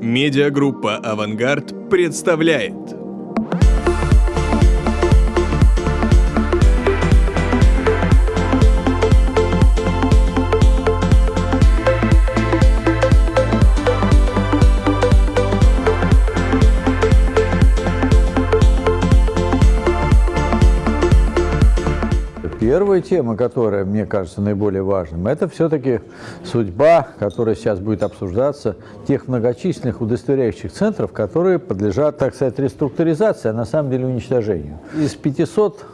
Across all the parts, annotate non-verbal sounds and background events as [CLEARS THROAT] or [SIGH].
Медиагруппа «Авангард» представляет. Первая тема, которая, мне кажется, наиболее важным, это все-таки судьба, которая сейчас будет обсуждаться, тех многочисленных удостоверяющих центров, которые подлежат, так сказать, реструктуризации, а на самом деле уничтожению. Из 500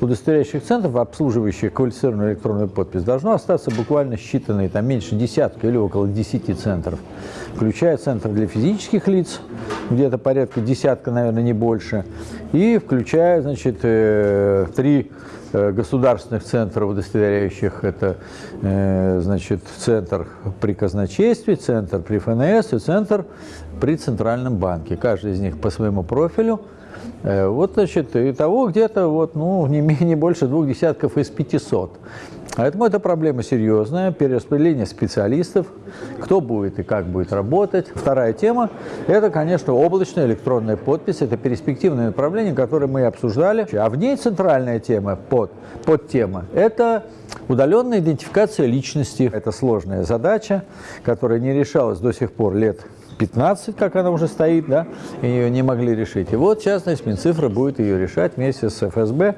удостоверяющих центров, обслуживающих квалифицированную электронную подпись, должно остаться буквально считанные, там меньше десятка или около 10 центров, включая центры для физических лиц, где-то порядка десятка, наверное, не больше, и включая, значит, э, три э, государственных центров, удостоверяющих это, э, значит, центр при казначействе, центр при ФНС и центр при Центральном банке. Каждый из них по своему профилю – вот, значит, и того где-то вот, ну, не менее больше двух десятков из 500. Поэтому это проблема серьезная, перераспределение специалистов, кто будет и как будет работать. Вторая тема – это, конечно, облачная электронная подпись. Это перспективное направление, которое мы обсуждали. А в ней центральная тема, под, подтема – это удаленная идентификация личности. Это сложная задача, которая не решалась до сих пор лет 15, как она уже стоит, да, и ее не могли решить. И вот, в частности, Минцифра будет ее решать вместе с ФСБ.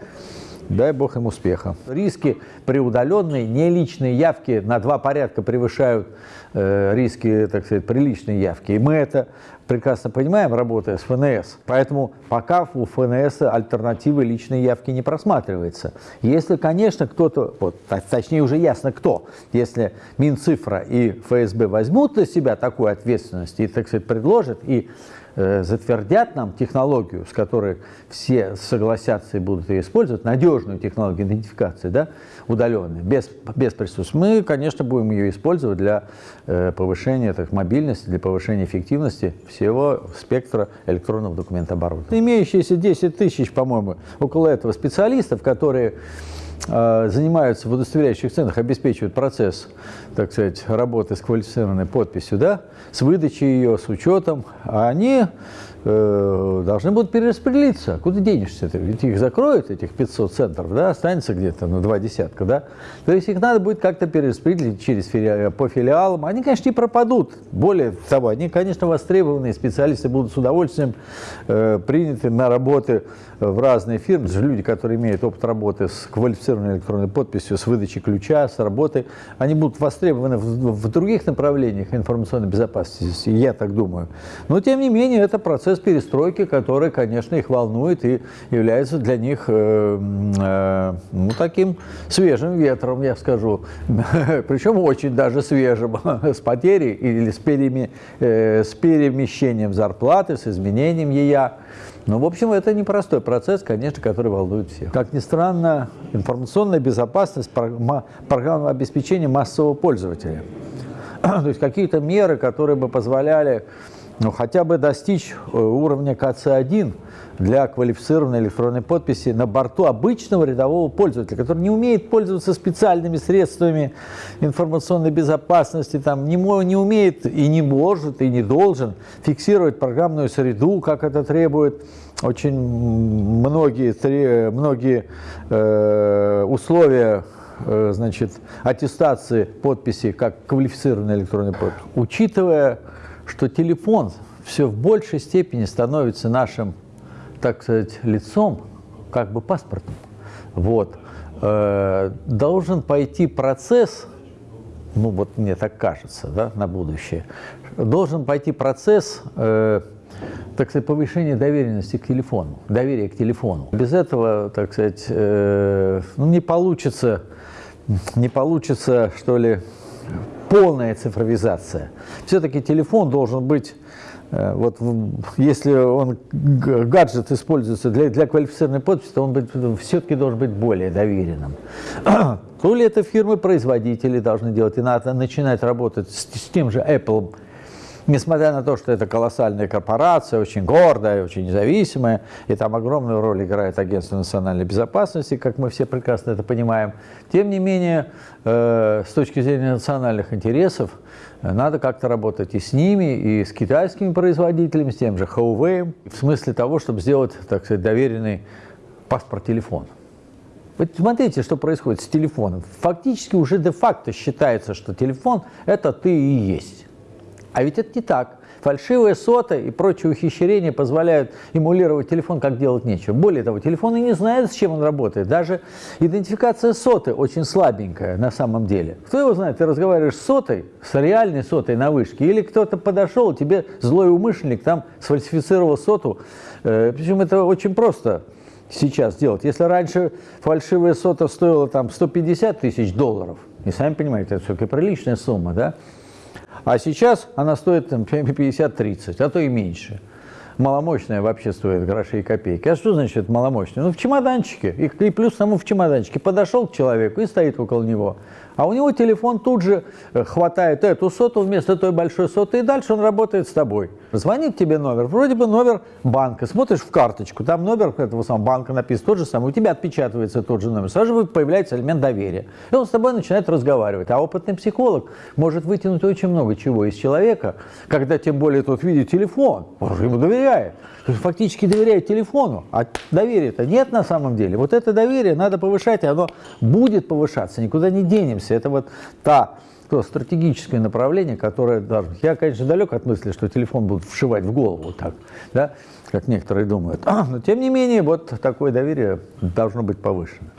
Дай бог им успеха. Риски при удаленной неличной явке на два порядка превышают риски, так сказать, приличной явки. И мы это прекрасно понимаем, работая с ФНС. Поэтому пока у ФНС альтернативы личной явки не просматривается. Если, конечно, кто-то, вот, точнее уже ясно кто, если Минцифра и ФСБ возьмут на себя такую ответственность и, так сказать, предложат, и Э, затвердят нам технологию, с которой все согласятся и будут ее использовать, надежную технологию идентификации, да, удаленной, без, без присутствия, мы, конечно, будем ее использовать для э, повышения так, мобильности, для повышения эффективности всего спектра электронного документооборота. Имеющиеся 10 тысяч, по-моему, около этого специалистов, которые а, занимаются в удостоверяющих центрах, обеспечивают процесс, так сказать, работы с квалифицированной подписью, да, с выдачей ее, с учетом, а они э, должны будут перераспределиться. Куда денешься ты? Ведь их закроют, этих 500 центров, да, останется где-то, ну, два десятка, да. То есть их надо будет как-то перераспределить через фили... по филиалам. Они, конечно, не пропадут. Более того, они, конечно, востребованные специалисты будут с удовольствием э, приняты на работы в разные фирмы. Люди, которые имеют опыт работы с квалифицированной электронной подписью, с выдачей ключа, с работы, они будут востребованы в, в других направлениях информационной безопасности, я так думаю. Но, тем не менее, это процесс перестройки, который, конечно, их волнует и является для них э, э, ну, таким свежим ветром, я скажу. [LAUGHS] Причем очень даже свежим, [LAUGHS] с потерей или с, переми, э, с перемещением зарплаты, с изменением ее. Ну, в общем, это непростой процесс, конечно, который волнует всех. Как ни странно, информационная безопасность, программа обеспечения массового пользователя. [CLEARS THROAT] То есть какие-то меры, которые бы позволяли ну, хотя бы достичь э, уровня КЦ-1 для квалифицированной электронной подписи на борту обычного рядового пользователя, который не умеет пользоваться специальными средствами информационной безопасности, там, не, не умеет и не может, и не должен фиксировать программную среду, как это требует очень многие, многие э, условия э, значит, аттестации подписи как квалифицированной электронной подписи. Учитывая что телефон все в большей степени становится нашим, так сказать, лицом, как бы паспортом. Вот. Э, должен пойти процесс, ну вот мне так кажется, да, на будущее, должен пойти процесс, э, так сказать, повышения доверенности к телефону, доверия к телефону. Без этого, так сказать, э, ну, не получится, не получится, что ли, полная цифровизация. Все-таки телефон должен быть, э, вот если он гаджет используется для, для квалифицированной подписи, то он все-таки должен быть более доверенным. [CLEARS THROAT] То ли это фирмы-производители должны делать, и надо начинать работать с, с тем же Apple, Несмотря на то, что это колоссальная корпорация, очень гордая, очень независимая, и там огромную роль играет Агентство национальной безопасности, как мы все прекрасно это понимаем, тем не менее, э, с точки зрения национальных интересов, э, надо как-то работать и с ними, и с китайскими производителями, с тем же Huawei, в смысле того, чтобы сделать, так сказать, доверенный паспорт-телефон. Вот смотрите, что происходит с телефоном. Фактически уже де-факто считается, что телефон – это ты и есть. А ведь это не так. Фальшивые соты и прочие ухищрения позволяют эмулировать телефон, как делать нечего. Более того, телефон и не знает, с чем он работает. Даже идентификация соты очень слабенькая на самом деле. Кто его знает? Ты разговариваешь с сотой, с реальной сотой на вышке, или кто-то подошел, тебе злой умышленник там сфальсифицировал соту. Э, Причем это очень просто сейчас делать. Если раньше фальшивая сота стоила там 150 тысяч долларов, и сами понимаете, это все-таки приличная сумма, да? А сейчас она стоит там 50-30, а то и меньше. Маломощная вообще стоит гроши и копейки. А что значит маломощная? Ну, в чемоданчике. И, и плюс тому в чемоданчике. Подошел к человеку и стоит около него. А у него телефон тут же э, хватает эту соту вместо той большой соты, и дальше он работает с тобой. Звонит тебе номер, вроде бы номер банка, смотришь в карточку, там номер этого самого банка написан тот же самый, у тебя отпечатывается тот же номер, сразу же появляется элемент доверия. И он с тобой начинает разговаривать. А опытный психолог может вытянуть очень много чего из человека, когда тем более тот видит телефон, он же ему доверяет. То есть фактически доверяет телефону, а доверия-то нет на самом деле. Вот это доверие надо повышать, и оно будет повышаться, никуда не денемся. Это вот та то стратегическое направление, которое должно... Я, конечно, далек от мысли, что телефон будут вшивать в голову так, да, как некоторые думают. [CLEARS THROAT] Но, тем не менее, вот такое доверие должно быть повышено.